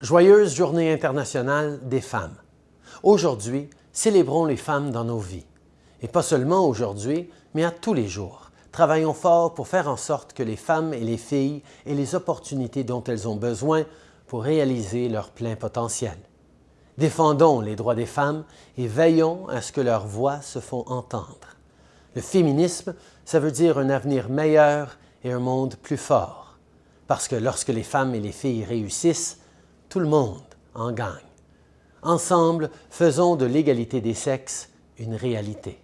Joyeuse Journée internationale des femmes. Aujourd'hui, célébrons les femmes dans nos vies. Et pas seulement aujourd'hui, mais à tous les jours. Travaillons fort pour faire en sorte que les femmes et les filles aient les opportunités dont elles ont besoin pour réaliser leur plein potentiel. Défendons les droits des femmes et veillons à ce que leurs voix se font entendre. Le féminisme, ça veut dire un avenir meilleur et un monde plus fort. Parce que lorsque les femmes et les filles réussissent, tout le monde en gagne. Ensemble, faisons de l'égalité des sexes une réalité.